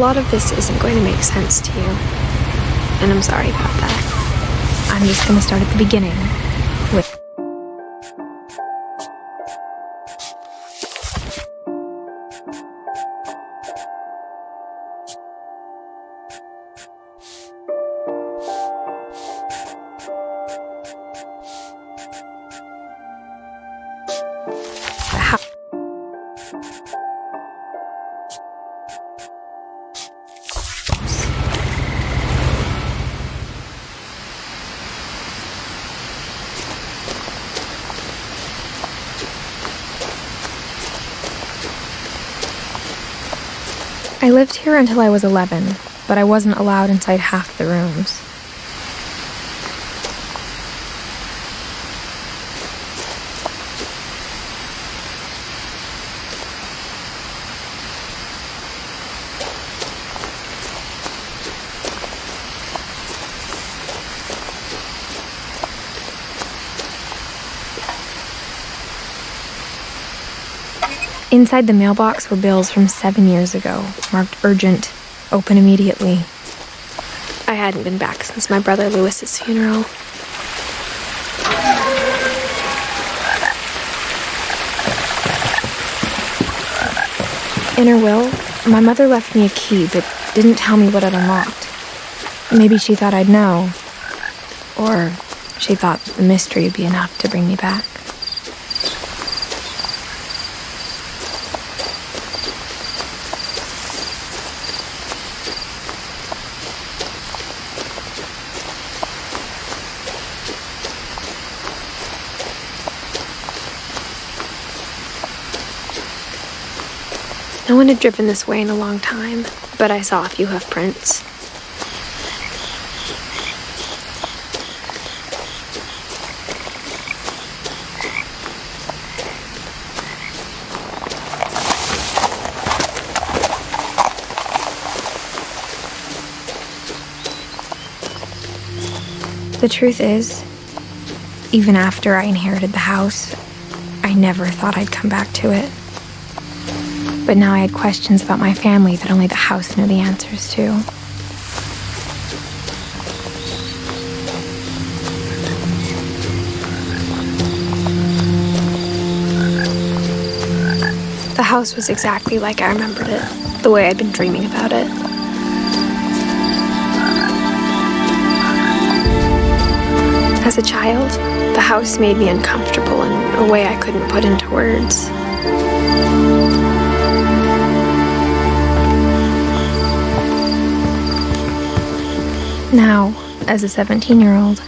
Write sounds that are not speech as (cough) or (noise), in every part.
lot of this isn't going to make sense to you. And I'm sorry about that. I'm just going to start at the beginning I lived here until I was 11, but I wasn't allowed inside half the rooms. Inside the mailbox were bills from seven years ago, marked urgent, open immediately. I hadn't been back since my brother Lewis's funeral. In her will, my mother left me a key but didn't tell me what it unlocked. Maybe she thought I'd know. Or she thought the mystery would be enough to bring me back. One had driven this way in a long time, but I saw a few hoof prints. The truth is, even after I inherited the house, I never thought I'd come back to it. But now I had questions about my family that only the house knew the answers to. The house was exactly like I remembered it, the way I'd been dreaming about it. As a child, the house made me uncomfortable in a way I couldn't put into words. Now, as a 17 year old,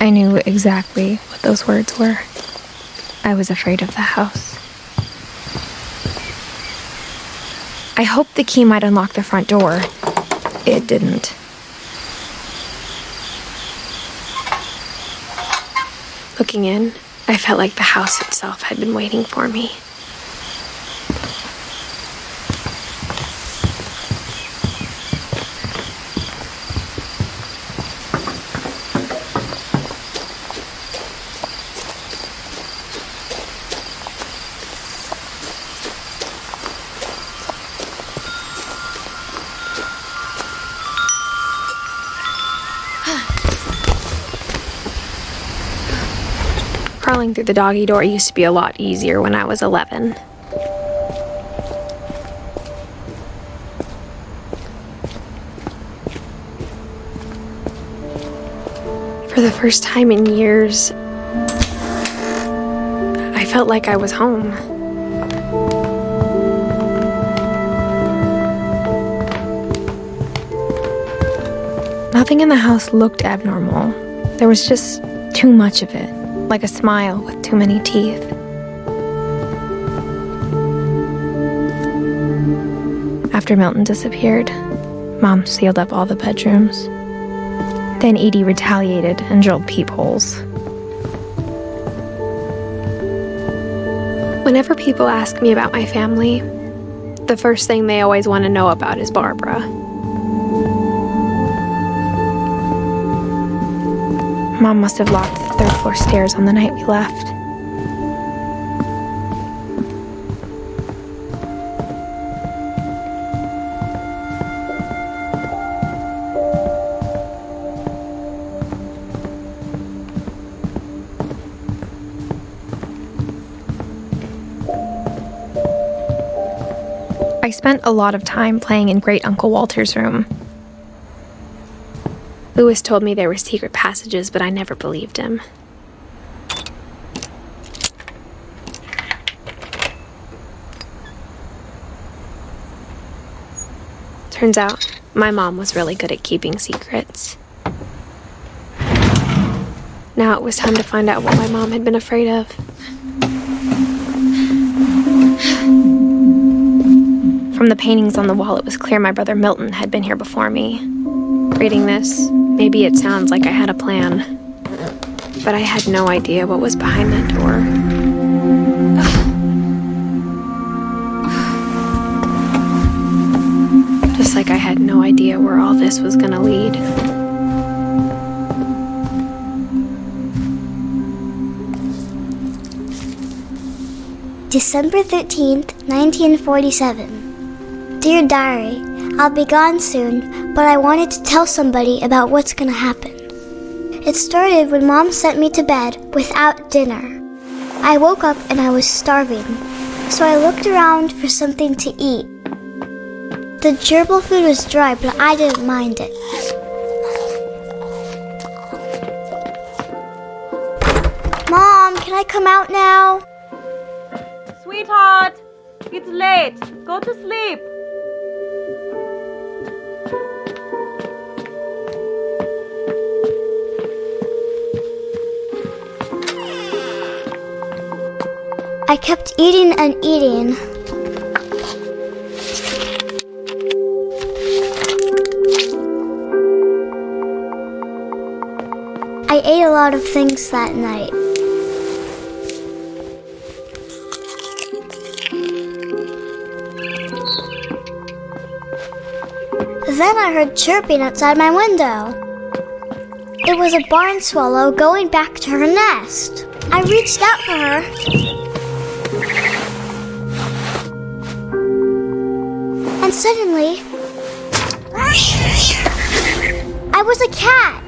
I knew exactly what those words were. I was afraid of the house. I hoped the key might unlock the front door. It didn't. Looking in, I felt like the house itself had been waiting for me. Through the doggy door used to be a lot easier when I was 11. For the first time in years, I felt like I was home. Nothing in the house looked abnormal. There was just too much of it, like a smile with too many teeth. After Milton disappeared, Mom sealed up all the bedrooms. Then Edie retaliated and drilled peepholes. Whenever people ask me about my family, the first thing they always want to know about is Barbara. Mom must have locked the third floor stairs on the night we left. I spent a lot of time playing in Great Uncle Walter's room. Lewis told me there were secret passages, but I never believed him. Turns out, my mom was really good at keeping secrets. Now it was time to find out what my mom had been afraid of. From the paintings on the wall, it was clear my brother Milton had been here before me. Reading this, maybe it sounds like I had a plan. But I had no idea what was behind that door. Just like I had no idea where all this was gonna lead. December 13th, 1947. Dear Diary, I'll be gone soon, but I wanted to tell somebody about what's gonna happen. It started when Mom sent me to bed without dinner. I woke up and I was starving, so I looked around for something to eat. The gerbil food was dry, but I didn't mind it. Mom, can I come out now? Sweetheart, it's late. Go to sleep. I kept eating and eating. I ate a lot of things that night. Then I heard chirping outside my window. It was a barn swallow going back to her nest. I reached out for her. Suddenly, I was a cat.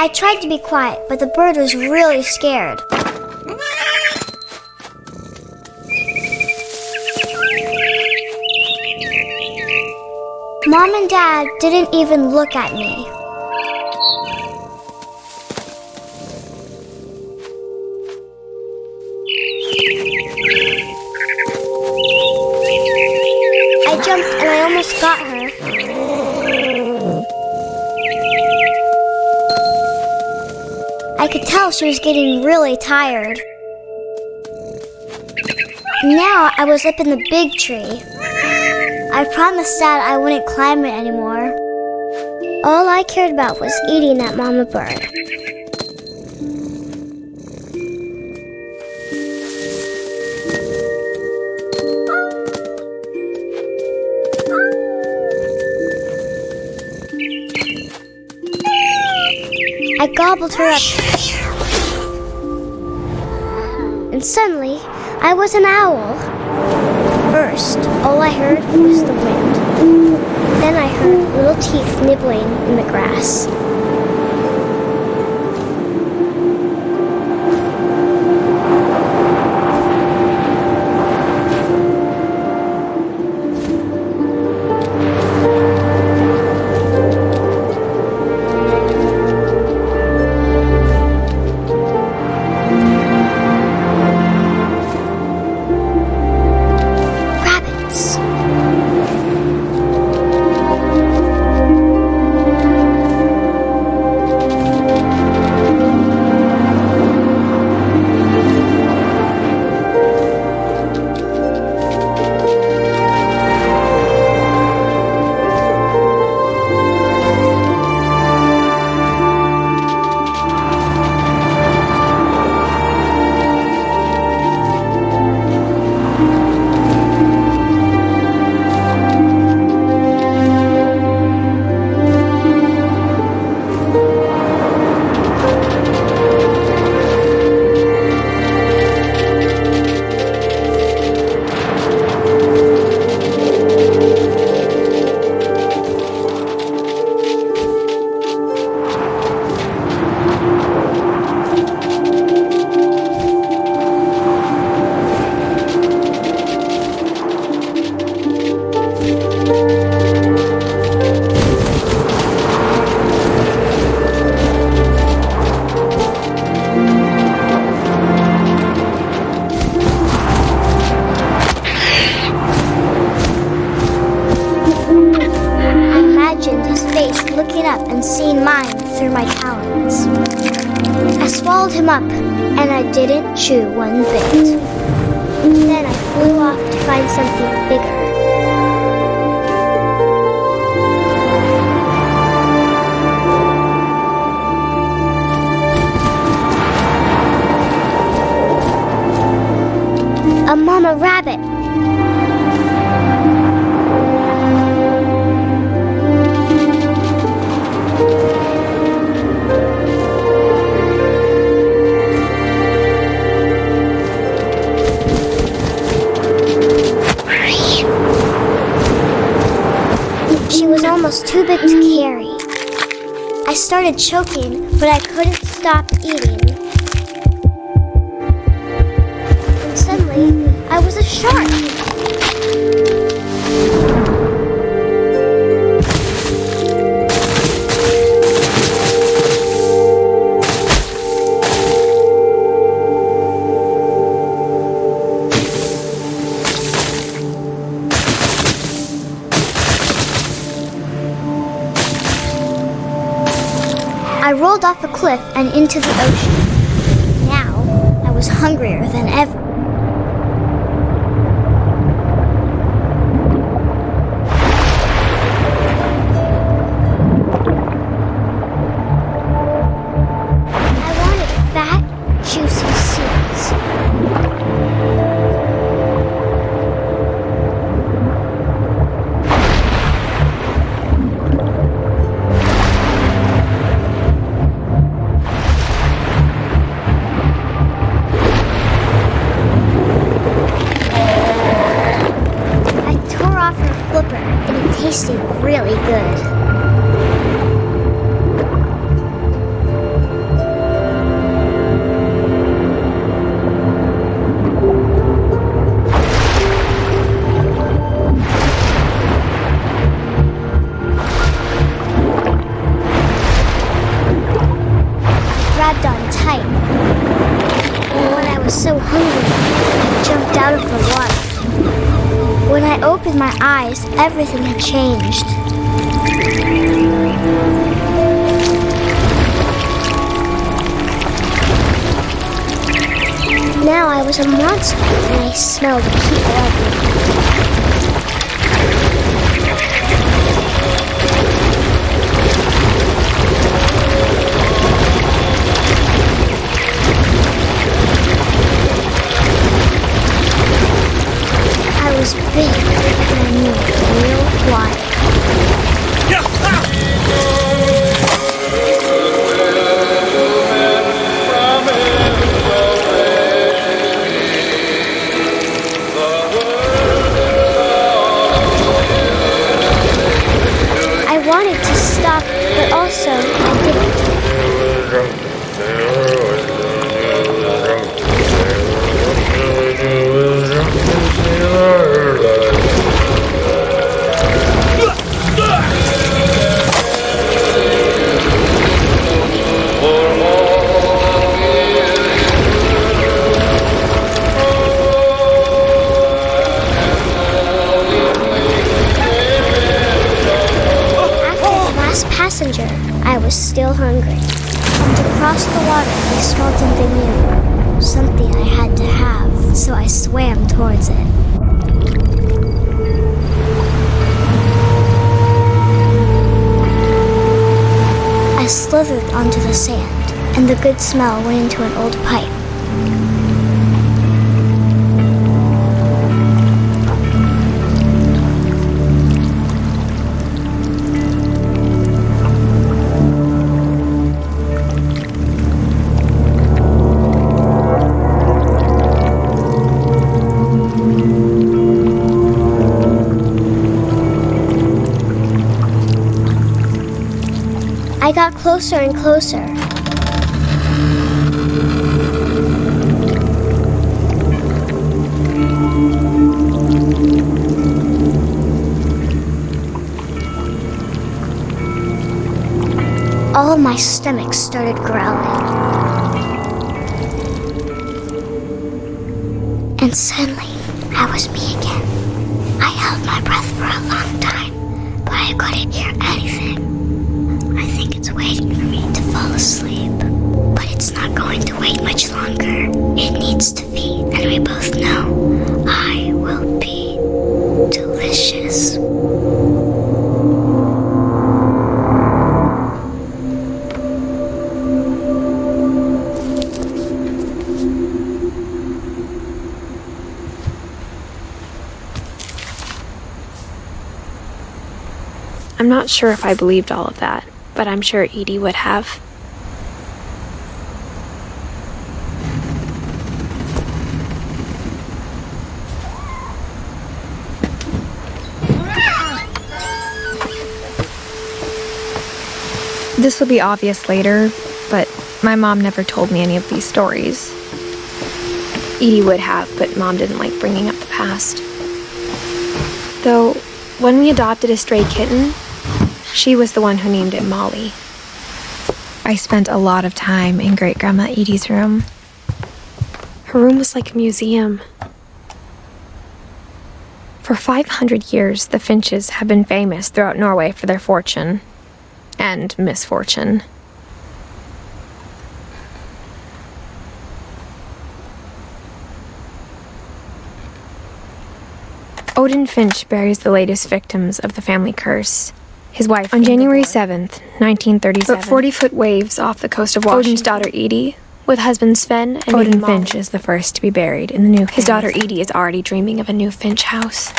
I tried to be quiet, but the bird was really scared. Mom and Dad didn't even look at me. Almost got her. I could tell she was getting really tired. Now I was up in the big tree. I promised Dad I wouldn't climb it anymore. All I cared about was eating that mama bird. Her up. And suddenly, I was an owl. First, all I heard was the wind. Then I heard little teeth nibbling in the grass. I didn't chew started choking, but I couldn't stop eating. Into the ocean. Everything had changed. Now I was a monster and I smelled I smelled something new. Something I had to have, so I swam towards it. I slithered onto the sand, and the good smell went into an old pipe. Got closer and closer. All my stomach started growling. And suddenly, I was me again. I held my breath for a long time, but I couldn't hear anything. It's waiting for me to fall asleep. But it's not going to wait much longer. It needs to feed, and we both know I will be delicious. I'm not sure if I believed all of that, but I'm sure Edie would have. This will be obvious later, but my mom never told me any of these stories. Edie would have, but mom didn't like bringing up the past. Though, when we adopted a stray kitten, she was the one who named it Molly. I spent a lot of time in Great Grandma Edie's room. Her room was like a museum. For 500 years, the Finches have been famous throughout Norway for their fortune and misfortune. Odin Finch buries the latest victims of the family curse. His wife on January 7th, 1937. But 40 foot waves off the coast of Washington. Odin's daughter Edie, with husband Sven and Odin Finch is the first to be buried in the new. His daughter Edie is already dreaming of a new Finch house.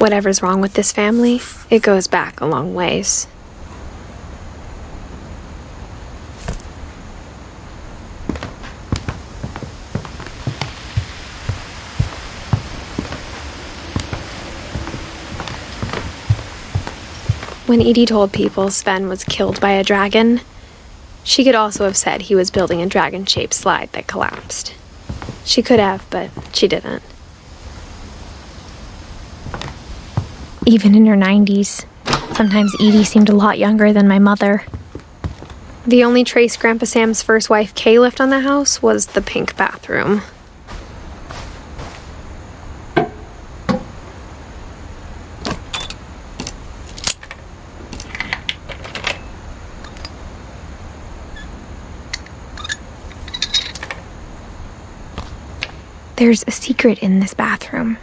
Whatever's wrong with this family, it goes back a long ways. When Edie told people Sven was killed by a dragon, she could also have said he was building a dragon shaped slide that collapsed. She could have, but she didn't. Even in her 90s, sometimes Edie seemed a lot younger than my mother. The only trace Grandpa Sam's first wife Kay left on the house was the pink bathroom. There's a secret in this bathroom.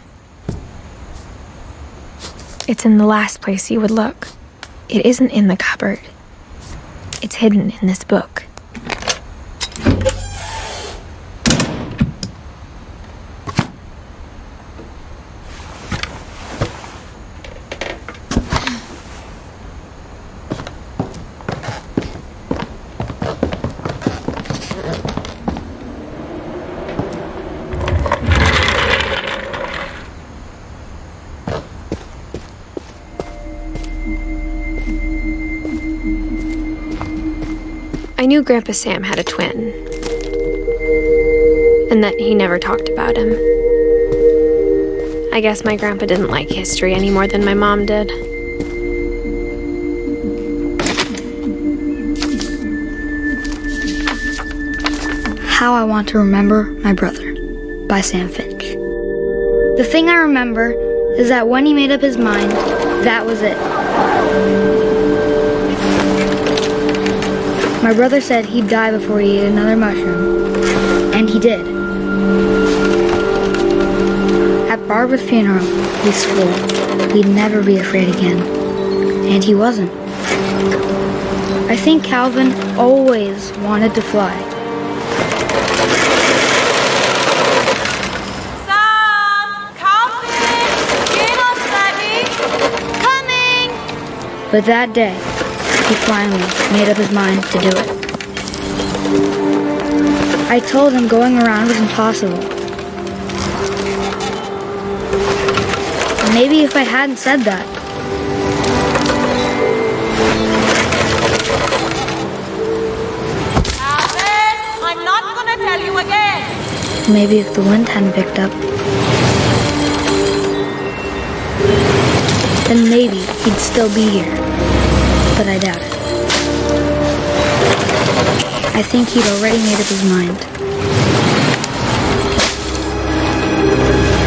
It's in the last place you would look. It isn't in the cupboard. It's hidden in this book. I knew Grandpa Sam had a twin, and that he never talked about him. I guess my grandpa didn't like history any more than my mom did. How I Want to Remember My Brother by Sam Finch. The thing I remember is that when he made up his mind, that was it. My brother said he'd die before he ate another mushroom. And he did. At Barbara's funeral, he swore he'd never be afraid again. And he wasn't. I think Calvin always wanted to fly. Sam! Calvin! Get up, Daddy! Coming! But that day, he finally made up his mind to do it. I told him going around was impossible. Maybe if I hadn't said that, Calvin! I'm not gonna tell you again! maybe if the wind hadn't picked up, then maybe he'd still be here. But I doubt it. I think he'd already made up his mind.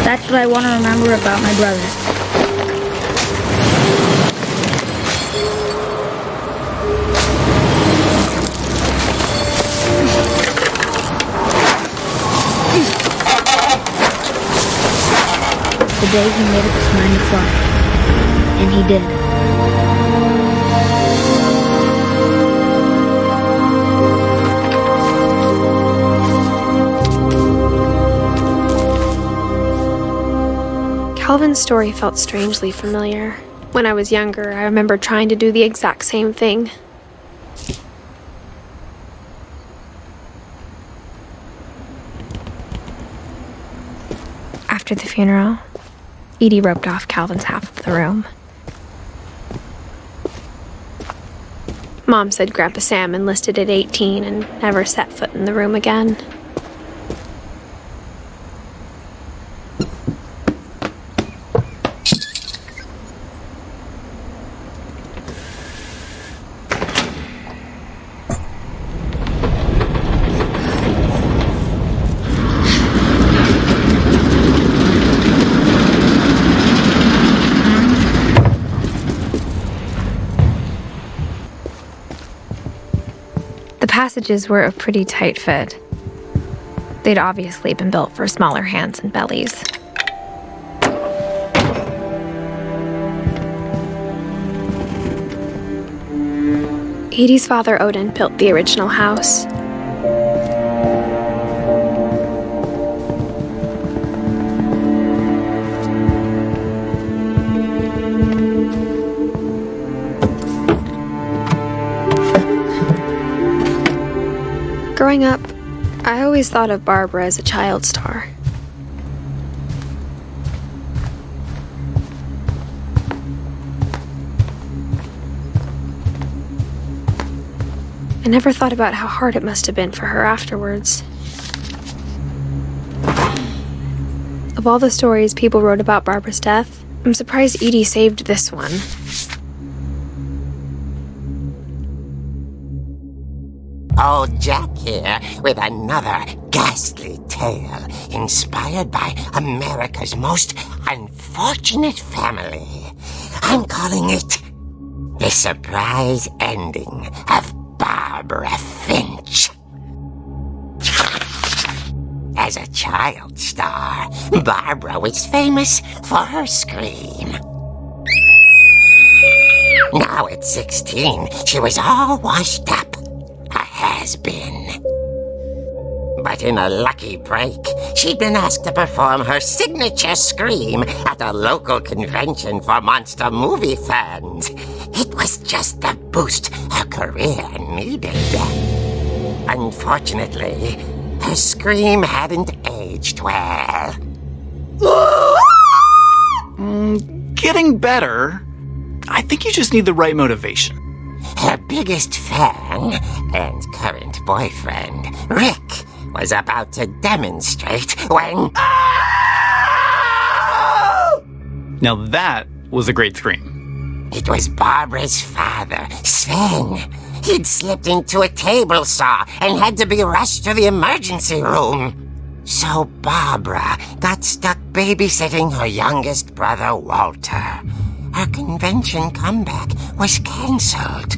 That's what I want to remember about my brother. The day he made up his mind to fly. And he did. Calvin's story felt strangely familiar. When I was younger, I remember trying to do the exact same thing. After the funeral, Edie roped off Calvin's half of the room. Mom said Grandpa Sam enlisted at 18 and never set foot in the room again. The passages were a pretty tight fit. They'd obviously been built for smaller hands and bellies. Edie's father Odin built the original house. Growing up, I always thought of Barbara as a child star. I never thought about how hard it must have been for her afterwards. Of all the stories people wrote about Barbara's death, I'm surprised Edie saved this one. Old Jack here with another ghastly tale inspired by America's most unfortunate family. I'm calling it The Surprise Ending of Barbara Finch. As a child star, Barbara was famous for her scream. Now at 16, she was all washed up. Has been. But in a lucky break, she'd been asked to perform her signature scream at a local convention for monster movie fans. It was just the boost her career needed. Unfortunately, her scream hadn't aged well. Mm, getting better. I think you just need the right motivation. Her biggest fan and current boyfriend, Rick, was about to demonstrate when. Now that was a great scream. It was Barbara's father, Sven. He'd slipped into a table saw and had to be rushed to the emergency room. So Barbara got stuck babysitting her youngest brother, Walter. Her convention comeback was cancelled.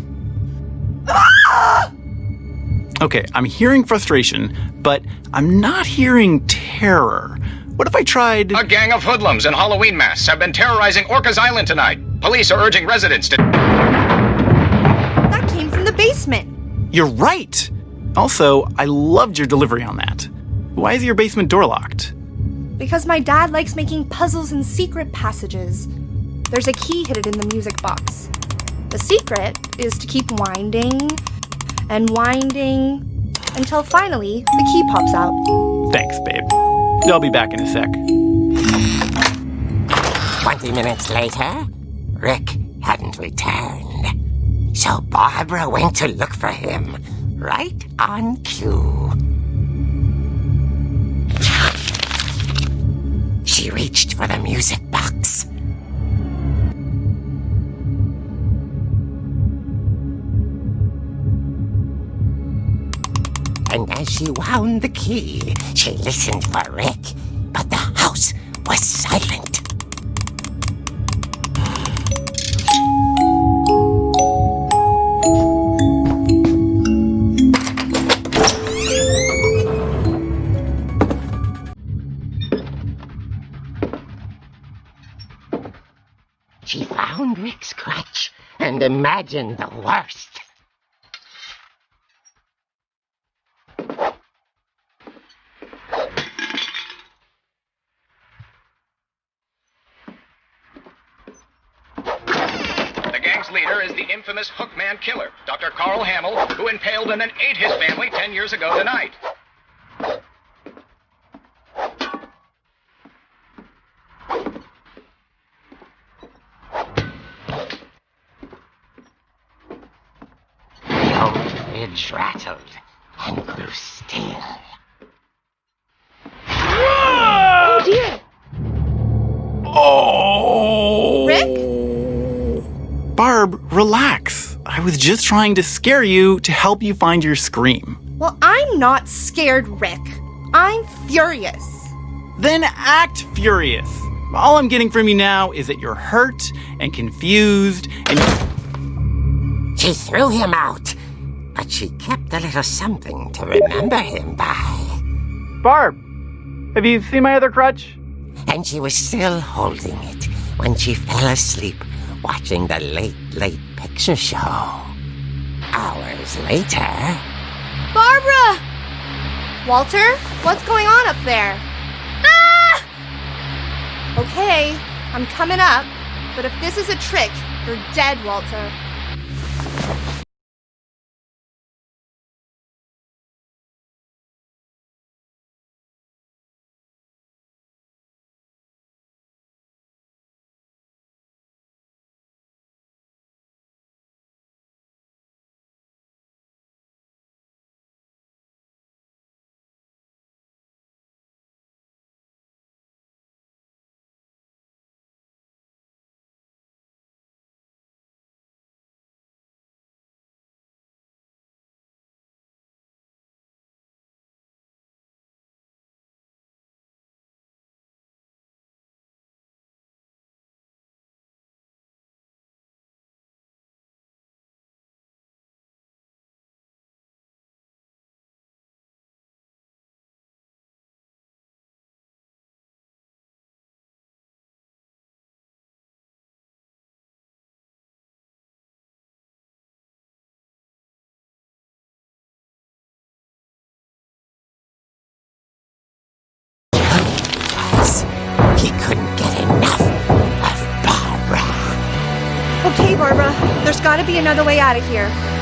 Okay, I'm hearing frustration, but I'm not hearing terror. What if I tried. A gang of hoodlums in Halloween masks have been terrorizing Orcas Island tonight. Police are urging residents to. That came from the basement. You're right. Also, I loved your delivery on that. Why is your basement door locked? Because my dad likes making puzzles and secret passages. There's a key hidden in the music box. The secret is to keep winding and winding until finally the key pops out. Thanks, babe. I'll be back in a sec. Twenty minutes later, Rick hadn't returned. So Barbara went to look for him, right on cue. She reached for the music box. And as she wound the key, she listened for Rick, but the house was silent. She found Rick's crutch and imagined the worst. The gang's leader is the Hookman Killer, Dr. Carl Hamill, who impaled and then ate his family ten years ago tonight. Old fridge rattled and grew still. Barb, relax. I was just trying to scare you to help you find your scream. Well, I'm not scared, Rick. I'm furious. Then act furious. All I'm getting from you now is that you're hurt and confused and. She threw him out, but she kept a little something to remember him by. Barb, have you seen my other crutch? And she was still holding it when she fell asleep watching the Late Late Picture Show. Hours later, Barbara! Walter, what's going on up there? Ah! Okay, I'm coming up, but if this is a trick, you're dead, Walter. There's gotta be another way out of here.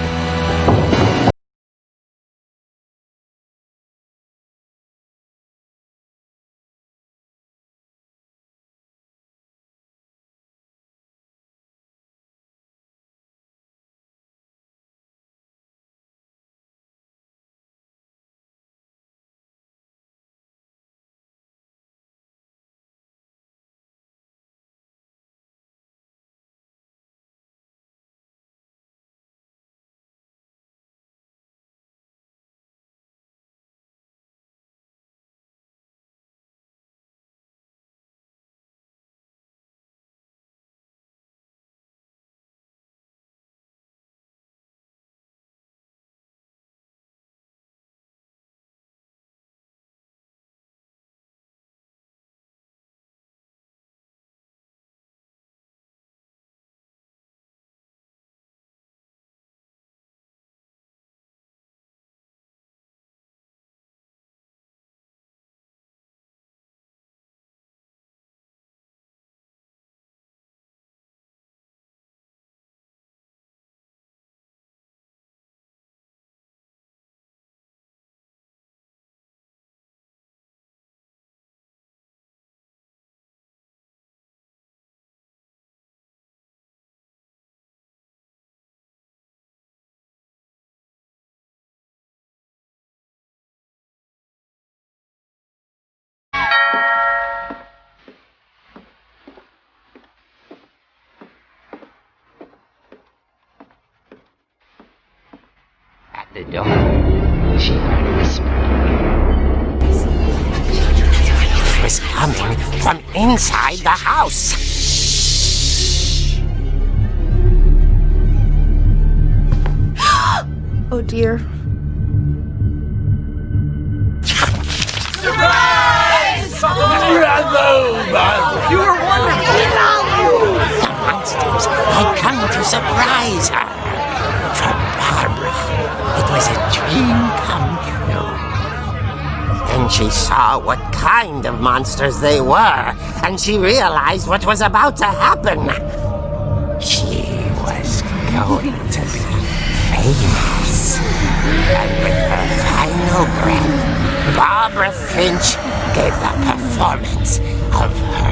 She whispered. It was coming from inside the house. (gasps) Oh dear. Surprise! You were warned. The monsters had come to surprise her. Was a dream come true. Then she saw what kind of monsters they were, and she realized what was about to happen. She was going to be famous. And with her final breath, Barbara Finch gave the performance of her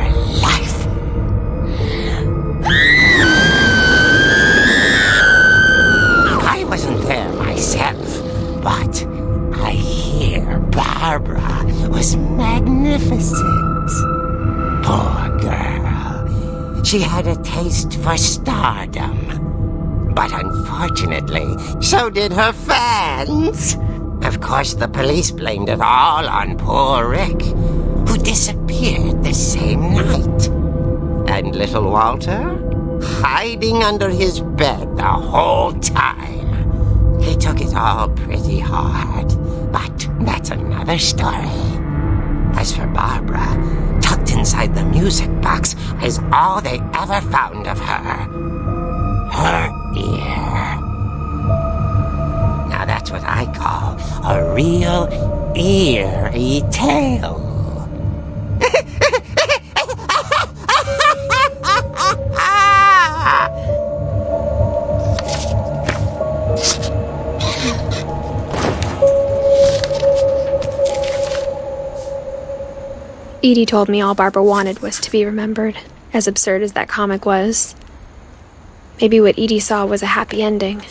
was magnificent. Poor girl. She had a taste for stardom. But unfortunately, so did her fans. Of course, the police blamed it all on poor Rick, who disappeared the same night. And little Walter? Hiding under his bed the whole time. He took it all pretty hard, but that's another story. As for Barbara, tucked inside the music box is all they ever found of her. Her ear. Now that's what I call a real eerie tale. Edie told me all Barbara wanted was to be remembered, as absurd as that comic was. Maybe what Edie saw was a happy ending.